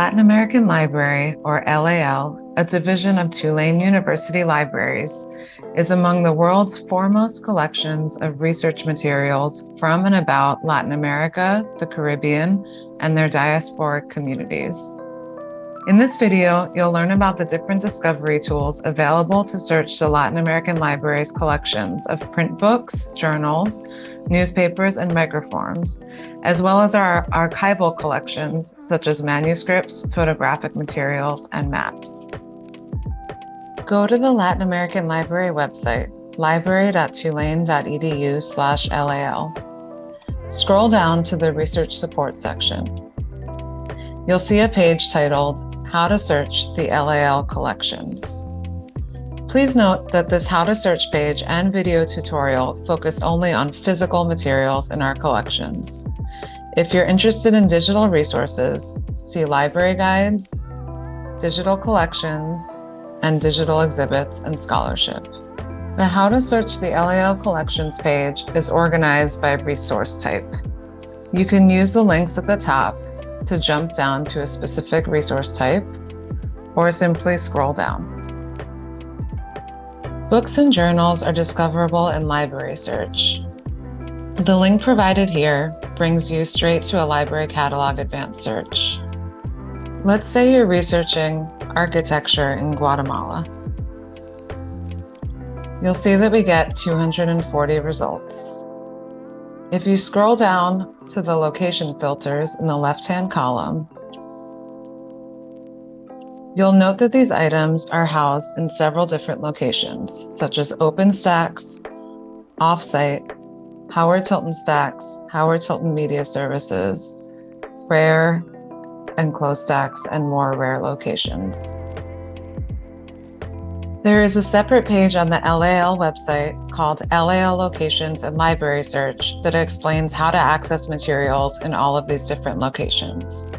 Latin American Library, or LAL, a division of Tulane University Libraries, is among the world's foremost collections of research materials from and about Latin America, the Caribbean, and their diasporic communities. In this video, you'll learn about the different discovery tools available to search the Latin American Library's collections of print books, journals, newspapers, and microforms, as well as our archival collections such as manuscripts, photographic materials, and maps. Go to the Latin American Library website, library.tulane.edu slash LAL. Scroll down to the Research Support section. You'll see a page titled How to Search the LAL Collections. Please note that this How to Search page and video tutorial focus only on physical materials in our collections. If you're interested in digital resources, see library guides, digital collections, and digital exhibits and scholarship. The How to Search the LAL Collections page is organized by resource type. You can use the links at the top to jump down to a specific resource type, or simply scroll down. Books and journals are discoverable in Library Search. The link provided here brings you straight to a library catalog advanced search. Let's say you're researching architecture in Guatemala. You'll see that we get 240 results. If you scroll down to the location filters in the left-hand column, you'll note that these items are housed in several different locations, such as Open Stacks, Offsite, Howard Tilton Stacks, Howard Tilton Media Services, Rare, and Closestacks, and more rare locations. There is a separate page on the LAL website called LAL Locations and Library Search that explains how to access materials in all of these different locations.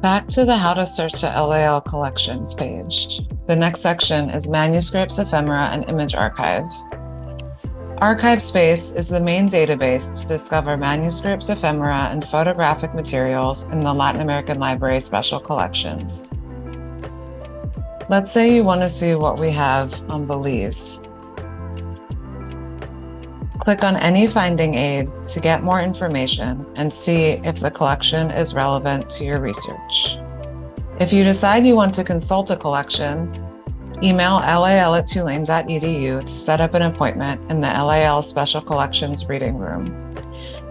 Back to the How to Search the LAL Collections page. The next section is Manuscripts, Ephemera, and Image Archive. ArchivesSpace is the main database to discover manuscripts, ephemera, and photographic materials in the Latin American Library Special Collections. Let's say you want to see what we have on Belize. Click on any finding aid to get more information and see if the collection is relevant to your research. If you decide you want to consult a collection, Email lal at tulane.edu to set up an appointment in the LAL Special Collections Reading Room.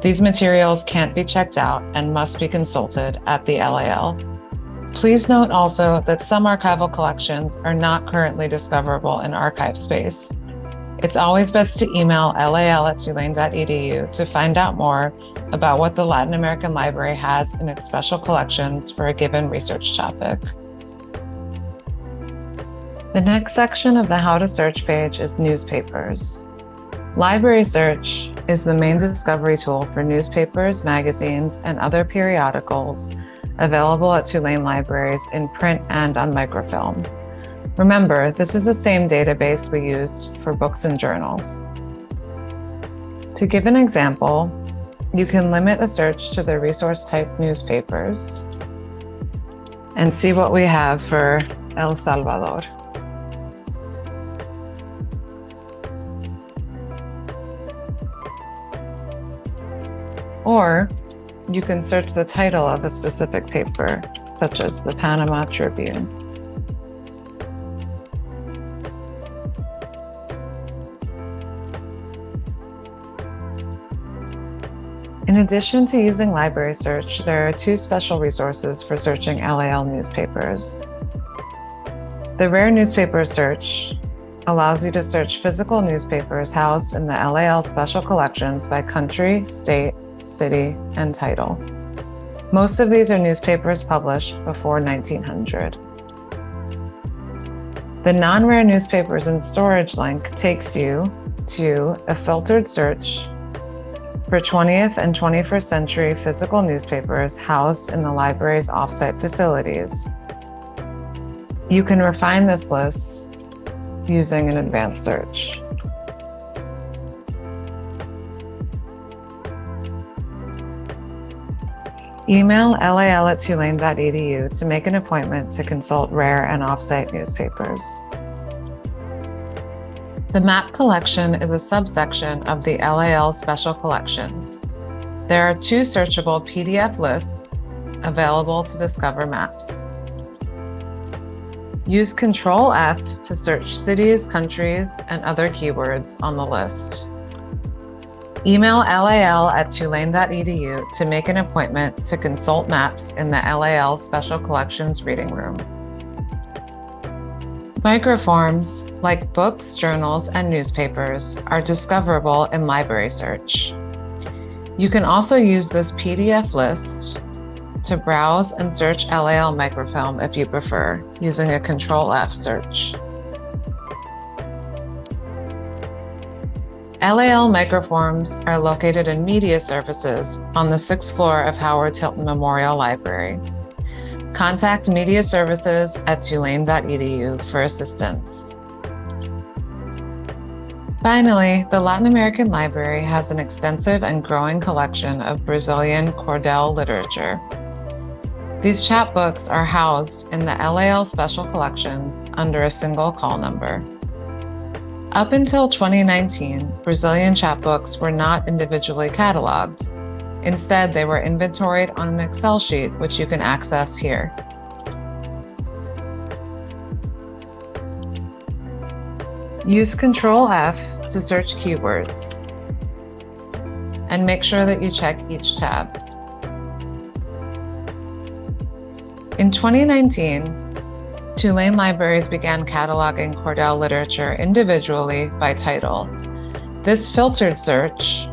These materials can't be checked out and must be consulted at the LAL. Please note also that some archival collections are not currently discoverable in ArchivesSpace. It's always best to email lal at tulane.edu to find out more about what the Latin American Library has in its special collections for a given research topic. The next section of the How to Search page is newspapers. Library Search is the main discovery tool for newspapers, magazines, and other periodicals available at Tulane libraries in print and on microfilm. Remember, this is the same database we use for books and journals. To give an example, you can limit a search to the resource type newspapers and see what we have for El Salvador. Or you can search the title of a specific paper, such as the Panama Tribune. In addition to using library search, there are two special resources for searching LAL newspapers. The Rare Newspaper Search allows you to search physical newspapers housed in the LAL special collections by country, state, city, and title. Most of these are newspapers published before 1900. The non-rare newspapers in storage link takes you to a filtered search for 20th and 21st century physical newspapers housed in the library's offsite facilities. You can refine this list using an advanced search. Email lal at tulane.edu to make an appointment to consult rare and offsite newspapers. The map collection is a subsection of the LAL Special Collections. There are two searchable PDF lists available to discover maps. Use Control F to search cities, countries, and other keywords on the list. Email LAL at tulane.edu to make an appointment to consult maps in the LAL Special Collections Reading Room. Microforms, like books, journals, and newspapers, are discoverable in Library Search. You can also use this PDF list to browse and search LAL microfilm if you prefer, using a Control F search. LAL microforms are located in media services on the sixth floor of Howard Tilton Memorial Library. Contact media services at tulane.edu for assistance. Finally, the Latin American Library has an extensive and growing collection of Brazilian Cordel literature. These chapbooks are housed in the LAL Special Collections under a single call number. Up until 2019, Brazilian chapbooks were not individually cataloged. Instead, they were inventoried on an Excel sheet, which you can access here. Use Control F to search keywords. And make sure that you check each tab. In 2019, Tulane libraries began cataloging Cordel literature individually by title. This filtered search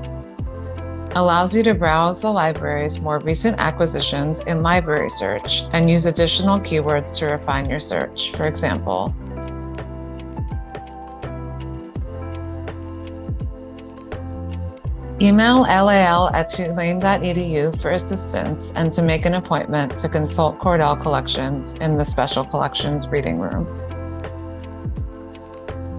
allows you to browse the library's more recent acquisitions in library search and use additional keywords to refine your search. For example, Email lal at tulane.edu for assistance and to make an appointment to consult Cordel collections in the Special Collections Reading Room.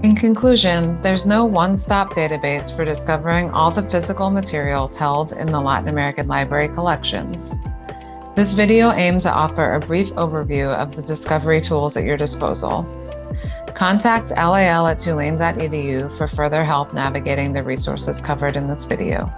In conclusion, there's no one-stop database for discovering all the physical materials held in the Latin American Library collections. This video aims to offer a brief overview of the discovery tools at your disposal. Contact LAL at tulane.edu for further help navigating the resources covered in this video.